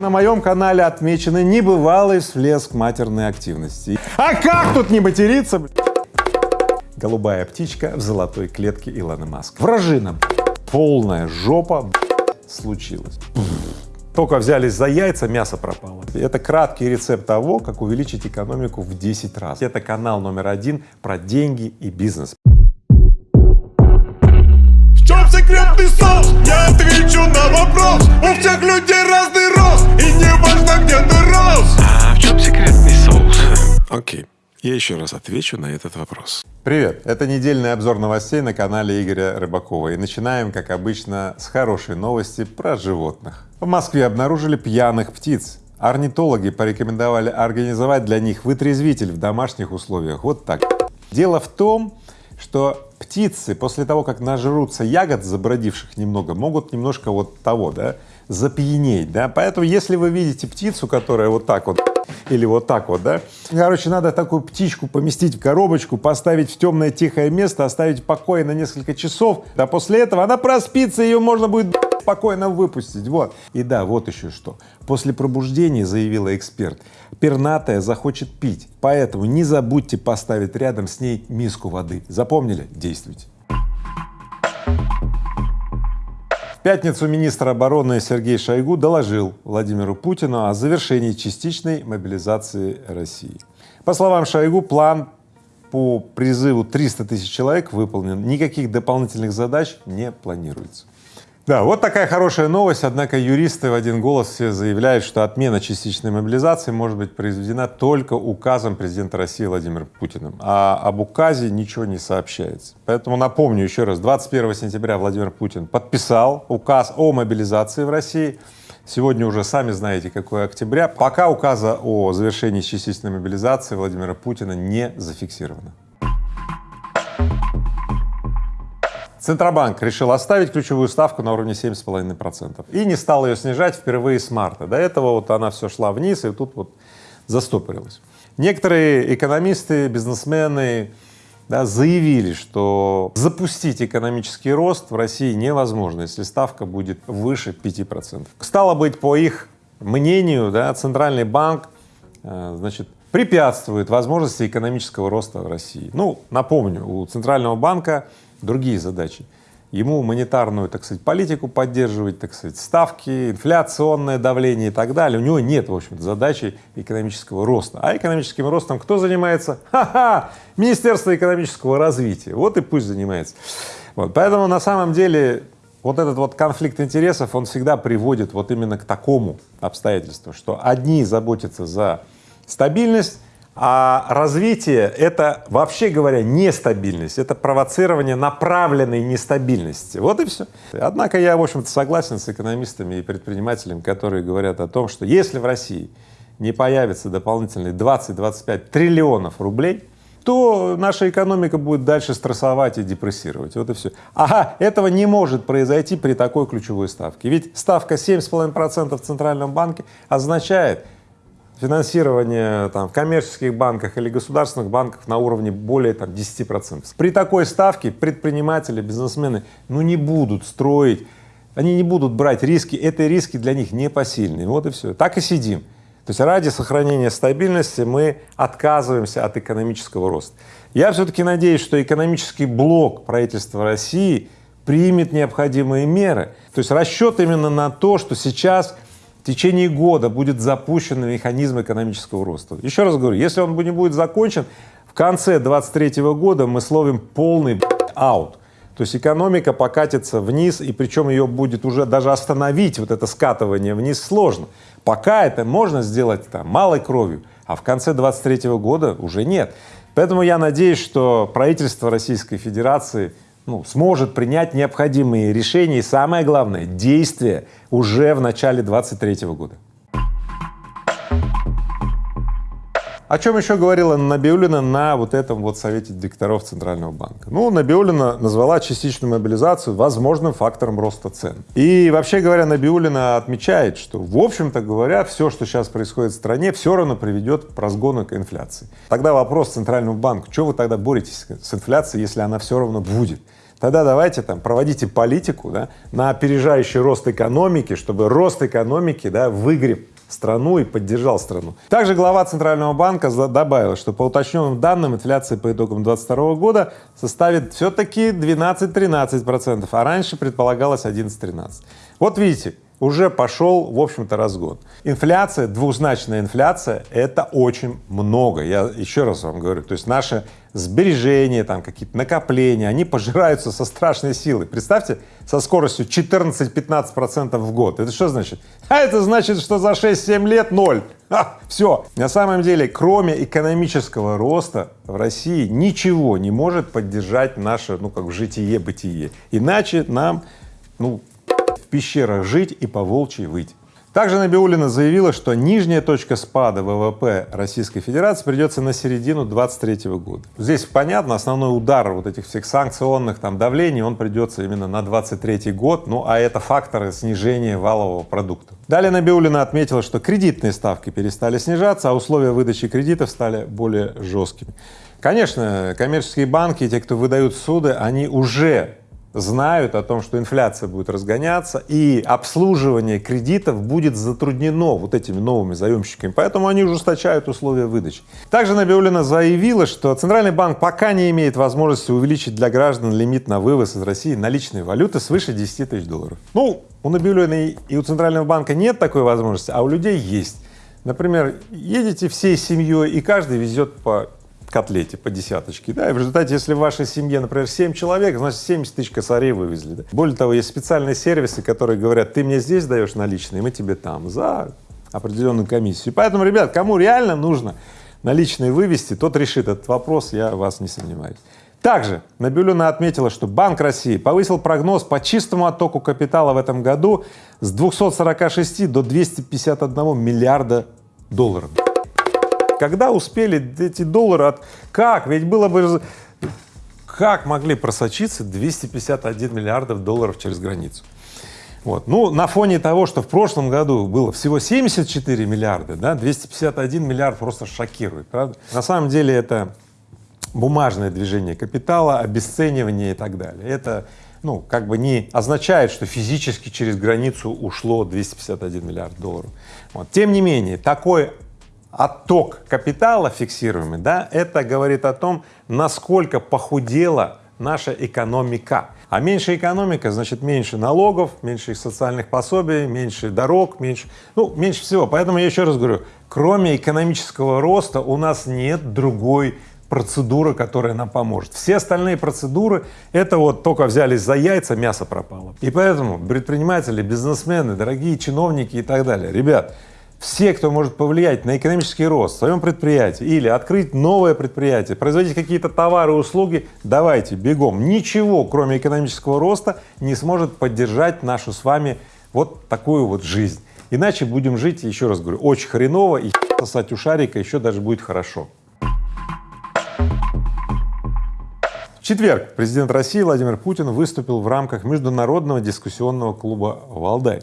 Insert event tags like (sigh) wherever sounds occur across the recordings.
На моем канале отмечены небывалый всплеск матерной активности. А как тут не материться? Голубая птичка в золотой клетке Илона Маска. Вражина, полная жопа случилось. Только взялись за яйца, мясо пропало. Это краткий рецепт того, как увеличить экономику в 10 раз. Это канал номер один про деньги и бизнес. В чем секретный соус? Я отвечу на вопрос У всех людей разный рост И не важно, где ты рос А в чем секретный соус? Окей, я еще раз отвечу на этот вопрос. Привет! Это недельный обзор новостей на канале Игоря Рыбакова. И начинаем, как обычно, с хорошей новости про животных. В Москве обнаружили пьяных птиц. Орнитологи порекомендовали организовать для них вытрезвитель в домашних условиях. Вот так. Дело в том, что птицы после того, как нажрутся ягод, забродивших немного, могут немножко вот того, да, запьянеть, да, поэтому если вы видите птицу, которая вот так вот или вот так вот, да, короче, надо такую птичку поместить в коробочку, поставить в темное тихое место, оставить в покое на несколько часов, а после этого она проспится, ее можно будет спокойно выпустить, вот. И да, вот еще что. После пробуждения, заявила эксперт, пернатая захочет пить, поэтому не забудьте поставить рядом с ней миску воды. Запомнили? Действуйте. В пятницу министр обороны Сергей Шойгу доложил Владимиру Путину о завершении частичной мобилизации России. По словам Шойгу, план по призыву 300 тысяч человек выполнен, никаких дополнительных задач не планируется. Да, вот такая хорошая новость, однако юристы в один голос все заявляют, что отмена частичной мобилизации может быть произведена только указом президента России Владимира Путина, а об указе ничего не сообщается. Поэтому напомню еще раз, 21 сентября Владимир Путин подписал указ о мобилизации в России, Сегодня уже сами знаете, какое октября. Пока указа о завершении частичной мобилизации Владимира Путина не зафиксировано. Центробанк решил оставить ключевую ставку на уровне 7,5 процентов и не стал ее снижать впервые с марта. До этого вот она все шла вниз и тут вот застопорилась. Некоторые экономисты, бизнесмены да, заявили, что запустить экономический рост в России невозможно, если ставка будет выше 5 процентов. Стало быть, по их мнению, да, Центральный банк э, значит, препятствует возможности экономического роста в России. Ну, напомню, у Центрального банка другие задачи. Ему монетарную, так сказать, политику поддерживать, так сказать, ставки, инфляционное давление и так далее. У него нет, в общем-то, задачи экономического роста. А экономическим ростом кто занимается? Ха-ха! Министерство экономического развития. Вот и пусть занимается. Вот. Поэтому на самом деле вот этот вот конфликт интересов, он всегда приводит вот именно к такому обстоятельству, что одни заботятся за стабильность, а развитие — это, вообще говоря, нестабильность, это провоцирование направленной нестабильности. Вот и все. Однако я, в общем-то, согласен с экономистами и предпринимателями, которые говорят о том, что если в России не появится дополнительные 20-25 триллионов рублей, то наша экономика будет дальше стрессовать и депрессировать. Вот и все. Ага, этого не может произойти при такой ключевой ставке. Ведь ставка 7,5% в Центральном банке означает, финансирование там, в коммерческих банках или государственных банках на уровне более там, 10 процентов. При такой ставке предприниматели, бизнесмены ну не будут строить, они не будут брать риски, это риски для них непосильные, вот и все. Так и сидим. То есть ради сохранения стабильности мы отказываемся от экономического роста. Я все-таки надеюсь, что экономический блок правительства России примет необходимые меры. То есть расчет именно на то, что сейчас в течение года будет запущен механизм экономического роста. Еще раз говорю, если он не будет закончен, в конце 23 года мы словим полный аут. То есть экономика покатится вниз, и причем ее будет уже даже остановить, вот это скатывание вниз сложно. Пока это можно сделать там малой кровью, а в конце 23 года уже нет. Поэтому я надеюсь, что правительство Российской Федерации ну, сможет принять необходимые решения и, самое главное, действия уже в начале 2023 года. О чем еще говорила Набиулина на вот этом вот совете директоров Центрального банка? Ну, Набиулина назвала частичную мобилизацию возможным фактором роста цен. И вообще говоря, Набиулина отмечает, что в общем-то говоря, все, что сейчас происходит в стране, все равно приведет к разгону к инфляции. Тогда вопрос Центральному банку, что вы тогда боретесь с инфляцией, если она все равно будет? Тогда давайте там проводите политику да, на опережающий рост экономики, чтобы рост экономики да, выгреб страну и поддержал страну. Также глава Центрального банка добавил, что по уточненным данным инфляция по итогам 2022 года составит все-таки 12-13 процентов, а раньше предполагалось 11-13. Вот видите, уже пошел, в общем-то, разгон. Инфляция, двузначная инфляция — это очень много. Я еще раз вам говорю, то есть наши сбережения, там какие-то накопления, они пожираются со страшной силой. Представьте, со скоростью 14-15 процентов в год. Это что значит? А это значит, что за 6-7 лет ноль. А, все. На самом деле, кроме экономического роста в России ничего не может поддержать наше, ну, как житие-бытие. Иначе нам, ну, пещерах жить и по волчьи выть. Также Набиулина заявила, что нижняя точка спада ВВП Российской Федерации придется на середину 2023 года. Здесь понятно, основной удар вот этих всех санкционных там давлений, он придется именно на 2023 год, ну а это факторы снижения валового продукта. Далее Набиулина отметила, что кредитные ставки перестали снижаться, а условия выдачи кредитов стали более жесткими. Конечно, коммерческие банки, те, кто выдают суды, они уже знают о том, что инфляция будет разгоняться и обслуживание кредитов будет затруднено вот этими новыми заемщиками, поэтому они ужесточают условия выдачи. Также Набиулина заявила, что Центральный банк пока не имеет возможности увеличить для граждан лимит на вывоз из России наличной валюты свыше 10 тысяч долларов. Ну, у Набиулиной и у Центрального банка нет такой возможности, а у людей есть. Например, едете всей семьей и каждый везет по котлете по десяточке, да, и в результате, если в вашей семье, например, 7 человек, значит 70 тысяч косарей вывезли. Да. Более того, есть специальные сервисы, которые говорят, ты мне здесь даешь наличные, мы тебе там за определенную комиссию. Поэтому, ребят, кому реально нужно наличные вывести, тот решит этот вопрос, я вас не сомневаюсь. Также Набиулина отметила, что Банк России повысил прогноз по чистому оттоку капитала в этом году с 246 до 251 миллиарда долларов. Когда успели эти доллары от... Как? Ведь было бы... Как могли просочиться 251 миллиардов долларов через границу? Вот. Ну, на фоне того, что в прошлом году было всего 74 миллиарда, да, 251 миллиард просто шокирует, правда? На самом деле это бумажное движение капитала, обесценивание и так далее. Это, ну, как бы не означает, что физически через границу ушло 251 миллиард долларов. Вот. Тем не менее, такой отток капитала фиксируемый, да, это говорит о том, насколько похудела наша экономика. А меньше экономика, значит, меньше налогов, меньше социальных пособий, меньше дорог, меньше, ну, меньше всего. Поэтому я еще раз говорю, кроме экономического роста у нас нет другой процедуры, которая нам поможет. Все остальные процедуры — это вот только взялись за яйца, мясо пропало. И поэтому предприниматели, бизнесмены, дорогие чиновники и так далее, ребят, все, кто может повлиять на экономический рост в своем предприятии или открыть новое предприятие, производить какие-то товары услуги, давайте, бегом. Ничего, кроме экономического роста, не сможет поддержать нашу с вами вот такую вот жизнь. Иначе будем жить, еще раз говорю, очень хреново и сосать у шарика еще даже будет хорошо. В четверг президент России Владимир Путин выступил в рамках международного дискуссионного клуба «Валдай».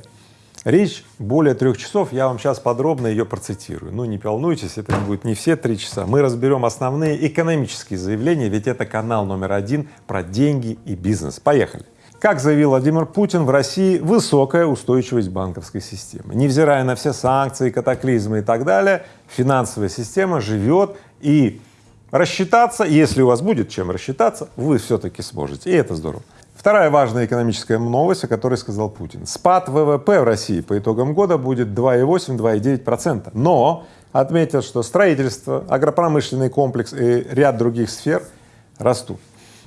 Речь более трех часов, я вам сейчас подробно ее процитирую. Ну, не волнуйтесь, это будет не все три часа. Мы разберем основные экономические заявления, ведь это канал номер один про деньги и бизнес. Поехали. Как заявил Владимир Путин, в России высокая устойчивость банковской системы. Невзирая на все санкции, катаклизмы и так далее, финансовая система живет и рассчитаться, если у вас будет чем рассчитаться, вы все-таки сможете, и это здорово. Вторая важная экономическая новость, о которой сказал Путин. Спад ВВП в России по итогам года будет 2,8-2,9 процента, но отметил, что строительство, агропромышленный комплекс и ряд других сфер растут.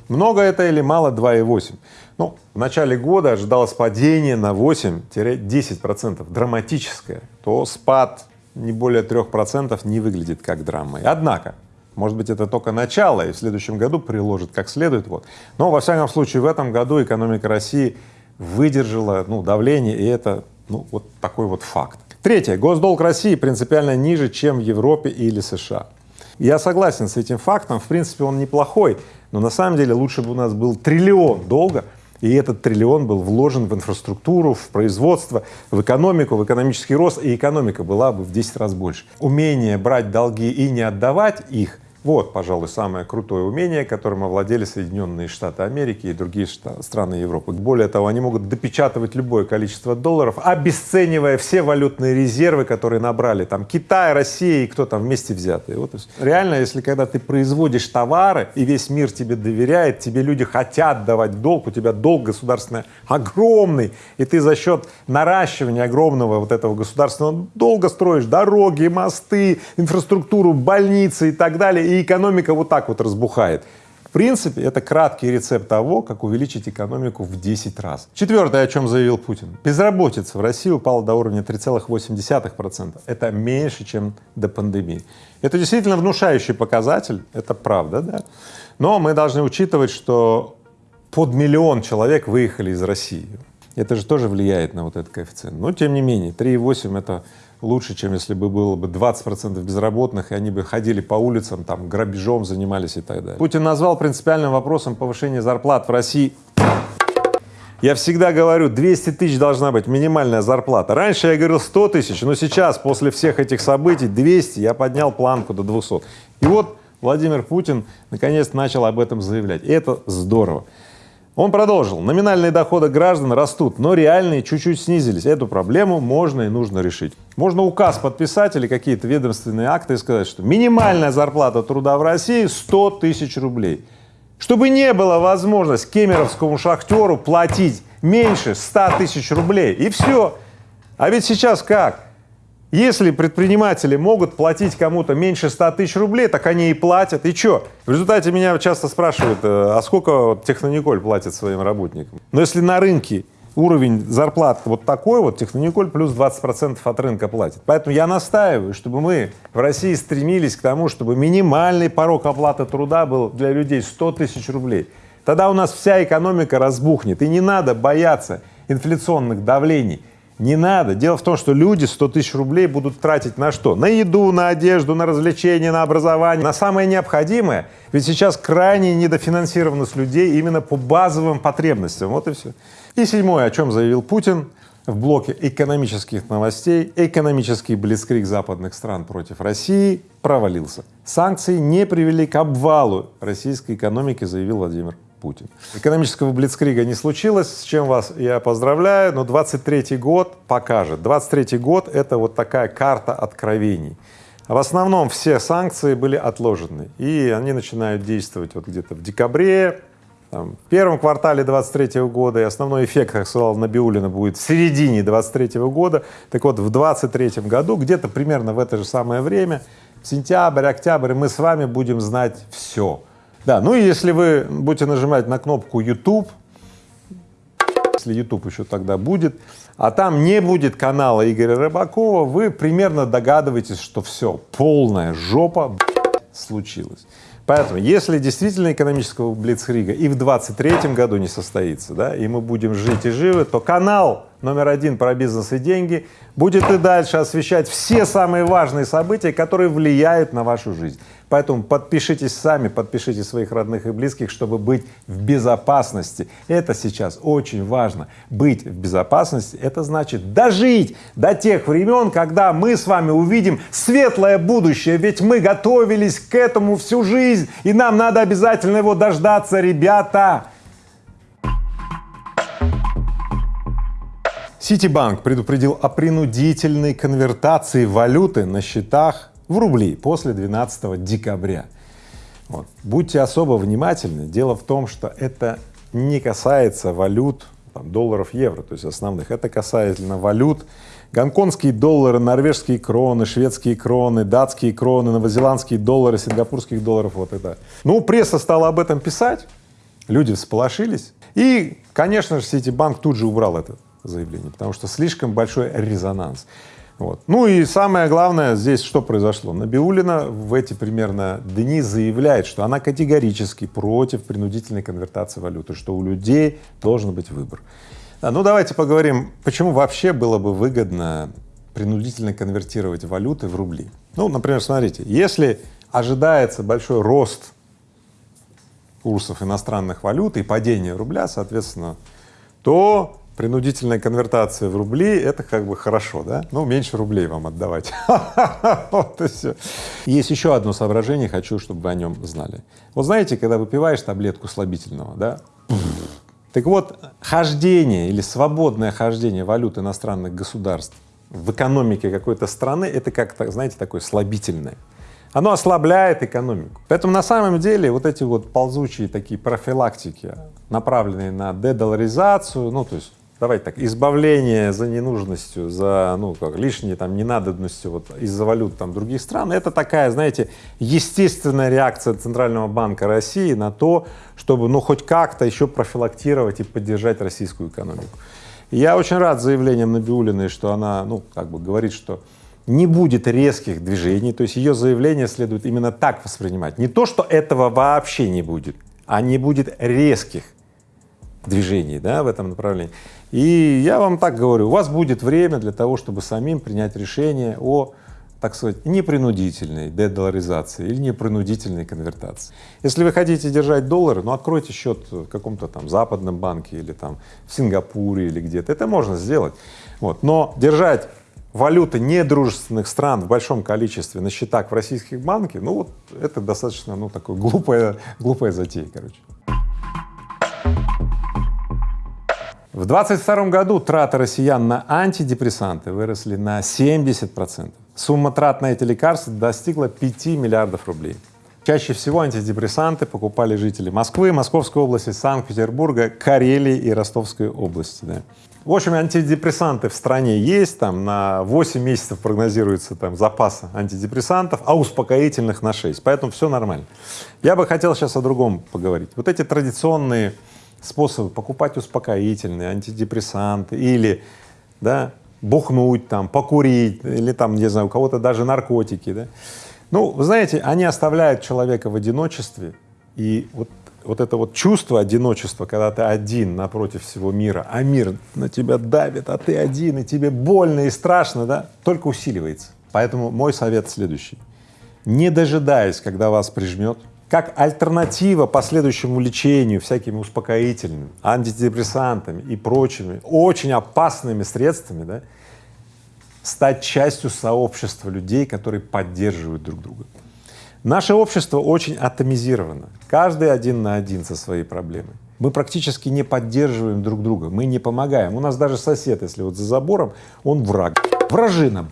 Много это или мало 2,8? Ну, в начале года ожидалось падение на 8-10 процентов, драматическое, то спад не более 3 процентов не выглядит как драмой. Однако может быть, это только начало, и в следующем году приложит как следует. Вот. Но, во всяком случае, в этом году экономика России выдержала ну, давление, и это ну, вот такой вот факт. Третье. Госдолг России принципиально ниже, чем в Европе или США. Я согласен с этим фактом, в принципе, он неплохой, но на самом деле лучше бы у нас был триллион долга, и этот триллион был вложен в инфраструктуру, в производство, в экономику, в экономический рост, и экономика была бы в 10 раз больше. Умение брать долги и не отдавать их Вот, пожалуй, самое крутое умение, которым овладели Соединенные Штаты Америки и другие страны Европы. Более того, они могут допечатывать любое количество долларов, обесценивая все валютные резервы, которые набрали там Китай, Россия и кто там вместе взятые. Вот. Реально, если когда ты производишь товары и весь мир тебе доверяет, тебе люди хотят давать долг, у тебя долг государственный огромный, и ты за счет наращивания огромного вот этого государственного долга строишь дороги, мосты, инфраструктуру, больницы и так далее, и экономика вот так вот разбухает. В принципе, это краткий рецепт того, как увеличить экономику в 10 раз. Четвертое, о чем заявил Путин. Безработица в России упала до уровня 3,8%. Это меньше, чем до пандемии. Это действительно внушающий показатель, это правда, да? Но мы должны учитывать, что под миллион человек выехали из России. Это же тоже влияет на вот этот коэффициент. Но тем не менее, 3,8 это лучше, чем если бы было бы 20 процентов безработных, и они бы ходили по улицам, там, грабежом занимались и так далее. Путин назвал принципиальным вопросом повышения зарплат в России я всегда говорю, 200 тысяч должна быть минимальная зарплата. Раньше я говорил 100 тысяч, но сейчас, после всех этих событий, 200, я поднял планку до 200. И вот Владимир Путин наконец начал об этом заявлять. И это здорово. Он продолжил. Номинальные доходы граждан растут, но реальные чуть-чуть снизились. Эту проблему можно и нужно решить. Можно указ подписать или какие-то ведомственные акты и сказать, что минимальная зарплата труда в России 100 тысяч рублей. Чтобы не было возможность кемеровскому шахтеру платить меньше 100 тысяч рублей. И все. А ведь сейчас как? Если предприниматели могут платить кому-то меньше 100 тысяч рублей, так они и платят. И что? В результате меня часто спрашивают, э, а сколько Технониколь платит своим работникам? Но если на рынке уровень зарплат вот такой вот, Технониколь плюс 20% от рынка платит. Поэтому я настаиваю, чтобы мы в России стремились к тому, чтобы минимальный порог оплаты труда был для людей 100 тысяч рублей. Тогда у нас вся экономика разбухнет, и не надо бояться инфляционных давлений. Не надо. Дело в том, что люди 100 тысяч рублей будут тратить на что? На еду, на одежду, на развлечения, на образование, на самое необходимое. Ведь сейчас крайне недофинансированность людей именно по базовым потребностям. Вот и все. И седьмое, о чем заявил Путин в блоке экономических новостей, экономический блицкрик западных стран против России провалился. Санкции не привели к обвалу российской экономики, заявил Владимир Путин. Экономического блицкрига не случилось, с чем вас я поздравляю, но 23 год покажет. 23 год — это вот такая карта откровений. В основном все санкции были отложены, и они начинают действовать вот где-то в декабре, там, в первом квартале 23 года, и основной эффект, как сказал Набиулина, будет в середине 23 года. Так вот, в 23 году, где-то примерно в это же самое время, сентябрь, октябрь, мы с вами будем знать все. Да, ну и если вы будете нажимать на кнопку YouTube, если YouTube еще тогда будет, а там не будет канала Игоря Рыбакова, вы примерно догадываетесь, что все, полная жопа случилась. Поэтому, если действительно экономического блицкрига и в 23 году не состоится, да, и мы будем жить и живы, то канал номер один про бизнес и деньги будет и дальше освещать все самые важные события, которые влияют на вашу жизнь. Поэтому подпишитесь сами, подпишите своих родных и близких, чтобы быть в безопасности. Это сейчас очень важно. Быть в безопасности — это значит дожить до тех времен, когда мы с вами увидим светлое будущее, ведь мы готовились к этому всю жизнь, и нам надо обязательно его дождаться, ребята. Ситибанк предупредил о принудительной конвертации валюты на счетах в рубли после 12 декабря. Вот. Будьте особо внимательны. Дело в том, что это не касается валют там, долларов, евро, то есть основных. Это касательно валют. Гонконгские доллары, норвежские кроны, шведские кроны, датские кроны, новозеландские доллары, сингапурских долларов, вот это. Ну, пресса стала об этом писать, люди всполошились. И, конечно же, Ситибанк тут же убрал это заявление, потому что слишком большой резонанс. Вот. Ну и самое главное здесь что произошло? Набиулина в эти примерно дни заявляет, что она категорически против принудительной конвертации валюты, что у людей должен быть выбор. А, ну давайте поговорим, почему вообще было бы выгодно принудительно конвертировать валюты в рубли. Ну, например, смотрите, если ожидается большой рост курсов иностранных валют и падение рубля, соответственно, то принудительная конвертация в рубли — это как бы хорошо, да? Ну, меньше рублей вам отдавать. (laughs) Вот и все. Есть еще одно соображение, хочу, чтобы вы о нем знали. Вот знаете, когда выпиваешь таблетку слабительного, да, так вот, хождение или свободное хождение валют иностранных государств в экономике какой-то страны — это как, знаете, такое слабительное. Оно ослабляет экономику. Поэтому на самом деле вот эти вот ползучие такие профилактики, направленные на дедоларизацию, ну то есть давайте так, избавление за ненужностью, за, ну, как, лишней там ненадобностью вот из-за валют там других стран, это такая, знаете, естественная реакция Центрального банка России на то, чтобы, ну, хоть как-то еще профилактировать и поддержать российскую экономику. Я очень рад заявлением Набиулиной, что она, ну, как бы говорит, что не будет резких движений, то есть ее заявление следует именно так воспринимать. Не то, что этого вообще не будет, а не будет резких движений да, в этом направлении. И я вам так говорю, у вас будет время для того, чтобы самим принять решение о, так сказать, непринудительной дедоларизации или непринудительной конвертации. Если вы хотите держать доллары, ну откройте счет в каком-то там западном банке или там в Сингапуре или где-то, это можно сделать. Вот. Но держать валюты недружественных стран в большом количестве на счетах в российских банке, ну вот это достаточно, ну, такое глупая, глупая затея, короче. В 22 году траты россиян на антидепрессанты выросли на 70 процентов. Сумма трат на эти лекарства достигла 5 миллиардов рублей. Чаще всего антидепрессанты покупали жители Москвы, Московской области, Санкт-Петербурга, Карелии и Ростовской области. Да. В общем, антидепрессанты в стране есть, там на 8 месяцев прогнозируется там запас антидепрессантов, а успокоительных на 6, поэтому все нормально. Я бы хотел сейчас о другом поговорить. Вот эти традиционные способы покупать успокоительные, антидепрессанты или, да, бухнуть там, покурить или там, не знаю, у кого-то даже наркотики, да. Ну, вы знаете, они оставляют человека в одиночестве, и вот вот это вот чувство одиночества, когда ты один напротив всего мира, а мир на тебя давит, а ты один, и тебе больно и страшно, да, только усиливается. Поэтому мой совет следующий. Не дожидаясь, когда вас прижмет, как альтернатива последующему лечению всякими успокоительными, антидепрессантами и прочими очень опасными средствами, да, стать частью сообщества людей, которые поддерживают друг друга. Наше общество очень атомизировано, каждый один на один со своей проблемой. Мы практически не поддерживаем друг друга, мы не помогаем. У нас даже сосед, если вот за забором, он враг, вражина.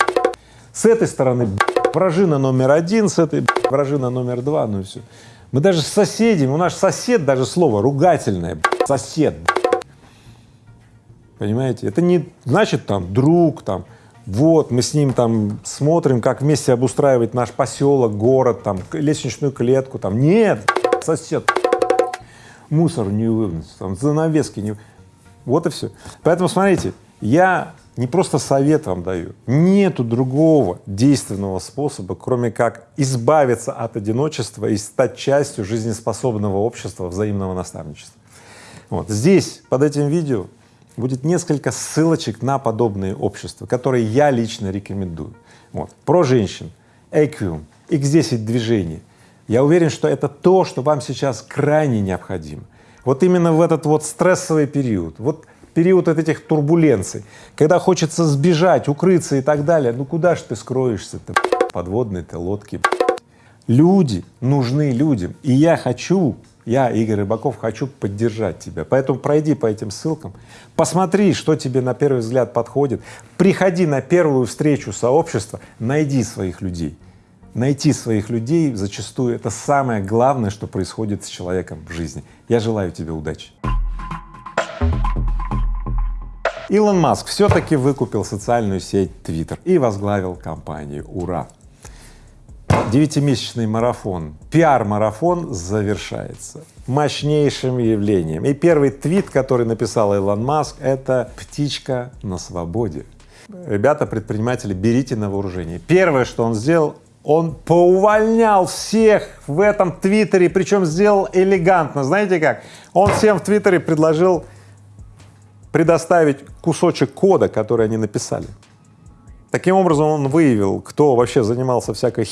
С этой стороны вражина номер один, с этой вражина номер два, ну и все. Мы даже с соседями, у нас сосед даже слово ругательное, сосед. Понимаете? Это не значит там друг, там вот, мы с ним там смотрим, как вместе обустраивать наш поселок, город, там, лестничную клетку, там, нет, сосед, мусор не вынес, там, занавески не… Вот и все. Поэтому смотрите, я не просто совет вам даю, нету другого действенного способа, кроме как избавиться от одиночества и стать частью жизнеспособного общества взаимного наставничества. Вот здесь, под этим видео, будет несколько ссылочек на подобные общества, которые я лично рекомендую. Вот. Про женщин, Equium, X10 движение. Я уверен, что это то, что вам сейчас крайне необходимо. Вот именно в этот вот стрессовый период, вот период от этих турбуленций, когда хочется сбежать, укрыться и так далее, ну куда же ты скроешься-то, подводные ты лодки. Люди нужны людям, и я хочу я, Игорь Рыбаков, хочу поддержать тебя. Поэтому пройди по этим ссылкам, посмотри, что тебе на первый взгляд подходит, приходи на первую встречу сообщества, найди своих людей. Найти своих людей зачастую это самое главное, что происходит с человеком в жизни. Я желаю тебе удачи. Илон Маск все-таки выкупил социальную сеть Twitter и возглавил компанию «Ура». Девятимесячный марафон, пиар-марафон завершается мощнейшим явлением. И первый твит, который написал Илон Маск, это «птичка на свободе». Ребята, предприниматели, берите на вооружение. Первое, что он сделал, он поувольнял всех в этом твиттере, причем сделал элегантно. Знаете как? Он всем в твиттере предложил предоставить кусочек кода, который они написали. Таким образом он выявил, кто вообще занимался всякой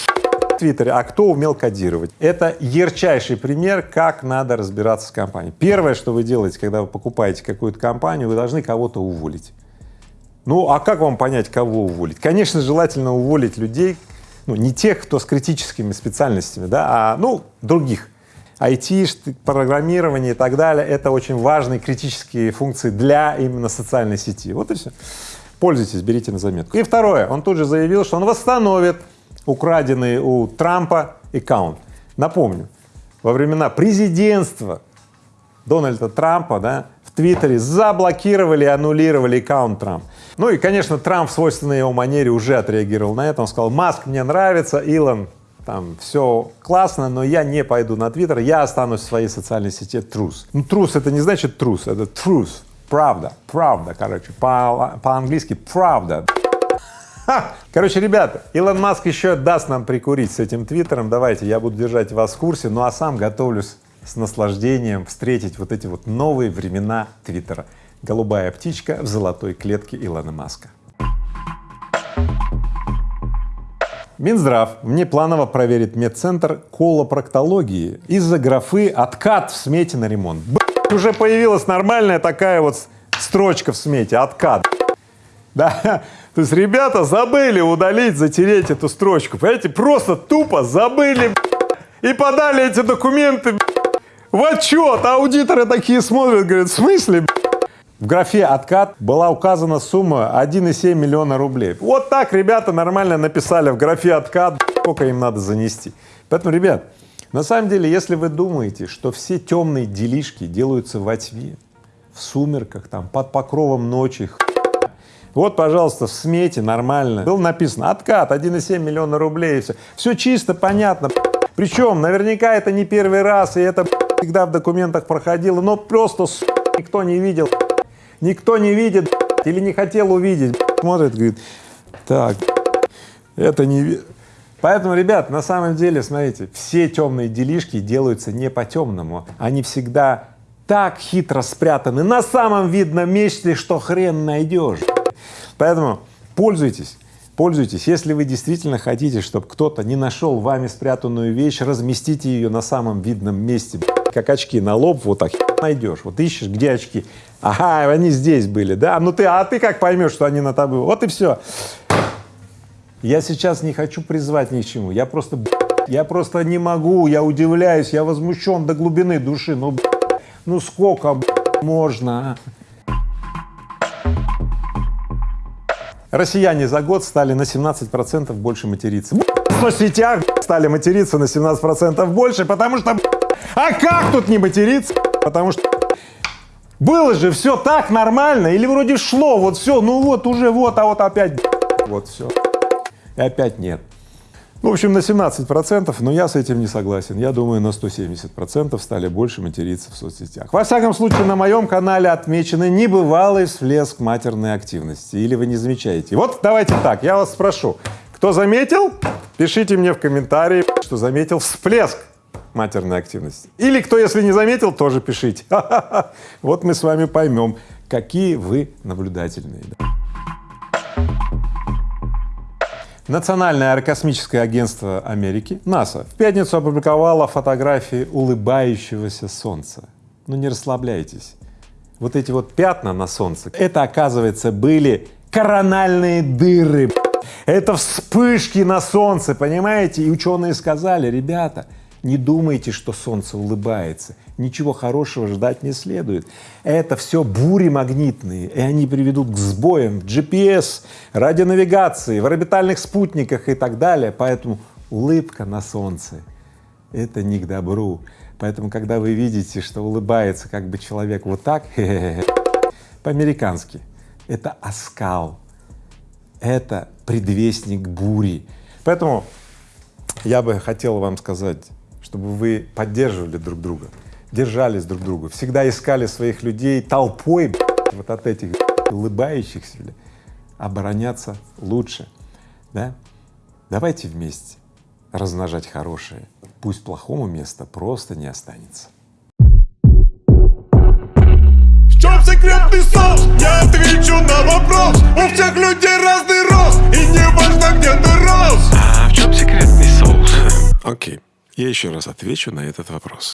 Твиттере, а кто умел кодировать. Это ярчайший пример, как надо разбираться с компанией. Первое, что вы делаете, когда вы покупаете какую-то компанию, вы должны кого-то уволить. Ну, а как вам понять, кого уволить? Конечно, желательно уволить людей, ну, не тех, кто с критическими специальностями, да, а, ну, других. IT, программирование и так далее — это очень важные критические функции для именно социальной сети. Вот и все. Пользуйтесь, берите на заметку. И второе, он тут же заявил, что он восстановит украденный у Трампа аккаунт. Напомню, во времена президентства Дональда Трампа, да, в Твиттере заблокировали и аннулировали аккаунт Трамп. Ну и, конечно, Трамп в свойственной его манере уже отреагировал на это. Он сказал, Маск мне нравится, Илон там все классно, но я не пойду на Твиттер, я останусь в своей социальной сети трус. Ну, трус это не значит трус, это трус, правда, правда, короче, по- по-английски правда. Ха! Короче, ребята, Илон Маск еще даст нам прикурить с этим твиттером, давайте, я буду держать вас в курсе, ну а сам готовлюсь с наслаждением встретить вот эти вот новые времена твиттера. Голубая птичка в золотой клетке Илона Маска. Минздрав внепланово проверит медцентр колопроктологии из-за графы «откат в смете на ремонт». Б***ь, уже появилась нормальная такая вот строчка в смете «откат». Да, то есть ребята забыли удалить, затереть эту строчку, понимаете, просто тупо забыли и подали эти документы в отчет, аудиторы такие смотрят, говорят, в смысле? б***ь?» В графе «Откат» была указана сумма 1,7 миллиона рублей. Вот так ребята нормально написали в графе «Откат», сколько им надо занести. Поэтому, ребят, на самом деле, если вы думаете, что все темные делишки делаются во тьме, в сумерках, там, под покровом ночи, вот, пожалуйста, в смете нормально. Было написано «Откат 1,7 миллиона рублей», и все. Все чисто, понятно. Причем, наверняка это не первый раз, и это всегда в документах проходило, но просто никто не видел. Никто не видит или не хотел увидеть. Смотрит, говорит, так, это не ви-». Поэтому, ребят, на самом деле, смотрите, все темные делишки делаются не по-темному, они всегда так хитро спрятаны на самом видном месте, что хрен найдешь. Поэтому пользуйтесь, пользуйтесь. Если вы действительно хотите, чтобы кто-то не нашел вами спрятанную вещь, разместите ее на самом видном месте, как очки на лоб, вот так найдешь. Вот ищешь, где очки. Ага, они здесь были, да? Ну ты, а ты как поймешь, что они на тобой? Вот и все. Я сейчас не хочу призвать ни к чему. Я просто, я просто не могу, я удивляюсь, я возмущен до глубины души. Ну, ну сколько можно? а? Россияне за год стали на 17% больше материться. В соцсетях стали материться на 17% больше, потому что... А как тут не материться? Потому что было же все так нормально, или вроде шло, вот все, ну вот уже вот, а вот опять вот все. И опять нет. В общем, на 17 процентов, но я с этим не согласен. Я думаю, на 170 процентов стали больше материться в соцсетях. Во всяком случае, на моем канале отмечены небывалый всплеск матерной активности. Или вы не замечаете? Вот давайте так, я вас спрошу, кто заметил, пишите мне в комментарии, что заметил всплеск матерной активности. Или кто, если не заметил, тоже пишите. (laughs) Вот мы с вами поймем, какие вы наблюдательные. Национальное аэрокосмическое агентство Америки, НАСА, в пятницу опубликовало фотографии улыбающегося Солнца. Ну не расслабляйтесь. Вот эти вот пятна на Солнце, это, оказывается, были корональные дыры. Это вспышки на Солнце, понимаете? И ученые сказали, ребята, не думайте, что Солнце улыбается, ничего хорошего ждать не следует. Это все бури магнитные, и они приведут к сбоям в GPS, радионавигации, в орбитальных спутниках и так далее. Поэтому улыбка на Солнце — это не к добру. Поэтому, когда вы видите, что улыбается как бы человек вот так, (laughs) по-американски, это оскал, это предвестник бури. Поэтому я бы хотел вам сказать, чтобы вы поддерживали друг друга, держались друг друга, всегда искали своих людей толпой вот от этих улыбающихся, обороняться лучше, да? Давайте вместе размножать хорошее, пусть плохому места просто не останется. В чем секретный соус? Я отвечу на вопрос У всех людей разный рост И не важно где ты рос А в чем секретный соус? Я еще раз отвечу на этот вопрос.